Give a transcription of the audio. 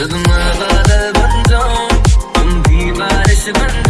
जब बन जाऊँ तुम बारिश बन